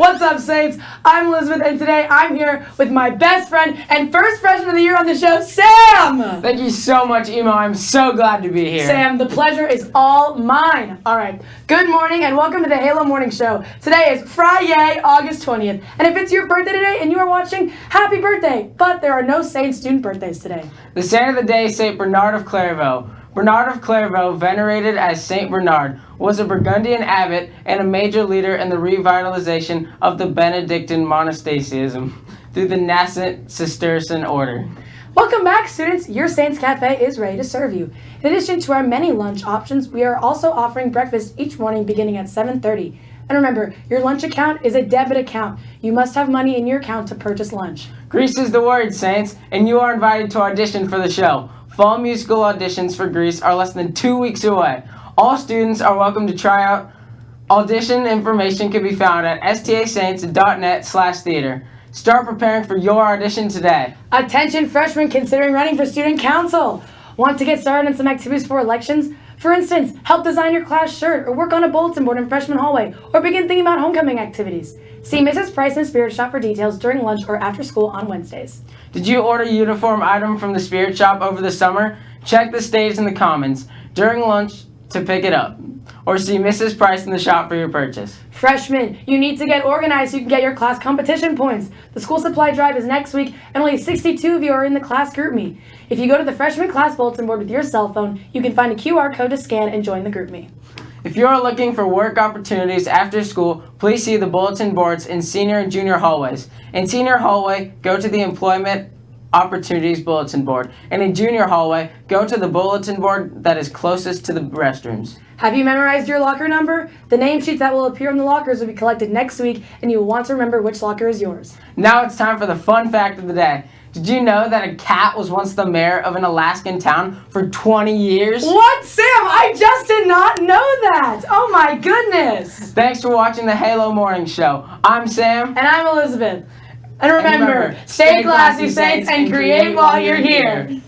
What's up, Saints? I'm Elizabeth, and today I'm here with my best friend and first freshman of the year on the show, Sam! Thank you so much, Emo. I'm so glad to be here. Sam, the pleasure is all mine. All right. Good morning and welcome to the Halo Morning Show. Today is Friday, August 20th. And if it's your birthday today and you are watching, happy birthday! But there are no Saint student birthdays today. The saint of the day Saint Bernard of Clairvaux. Bernard of Clairvaux, venerated as Saint Bernard, was a Burgundian abbot and a major leader in the revitalization of the Benedictine monasticism through the nascent Cistercian order. Welcome back, students. Your Saints Cafe is ready to serve you. In addition to our many lunch options, we are also offering breakfast each morning beginning at 7.30. And remember, your lunch account is a debit account. You must have money in your account to purchase lunch. Grease is the word, Saints, and you are invited to audition for the show. Fall musical auditions for Grease are less than two weeks away. All students are welcome to try out. Audition information can be found at stasaints.net slash theater. Start preparing for your audition today. Attention freshmen considering running for student council. Want to get started on some activities for elections? For instance, help design your class shirt or work on a bulletin board in freshman hallway or begin thinking about homecoming activities. See Mrs. Price in Spirit Shop for details during lunch or after school on Wednesdays. Did you order a uniform item from the Spirit Shop over the summer? Check the stage in the comments during lunch to pick it up. Or see Mrs. Price in the shop for your purchase. Freshmen, you need to get organized so you can get your class competition points. The school supply drive is next week and only 62 of you are in the class GroupMe. If you go to the freshman class bulletin board with your cell phone, you can find a QR code to scan and join the GroupMe. If you are looking for work opportunities after school, please see the bulletin boards in senior and junior hallways. In senior hallway, go to the employment opportunities bulletin board. And in junior hallway, go to the bulletin board that is closest to the restrooms. Have you memorized your locker number? The name sheets that will appear in the lockers will be collected next week and you will want to remember which locker is yours. Now it's time for the fun fact of the day. Did you know that a cat was once the mayor of an Alaskan town for 20 years? What, Sam? I just did not know that. Oh my goodness. Thanks for watching the Halo Morning Show. I'm Sam. And I'm Elizabeth. And remember, stay classy, Saints, and create while you're here.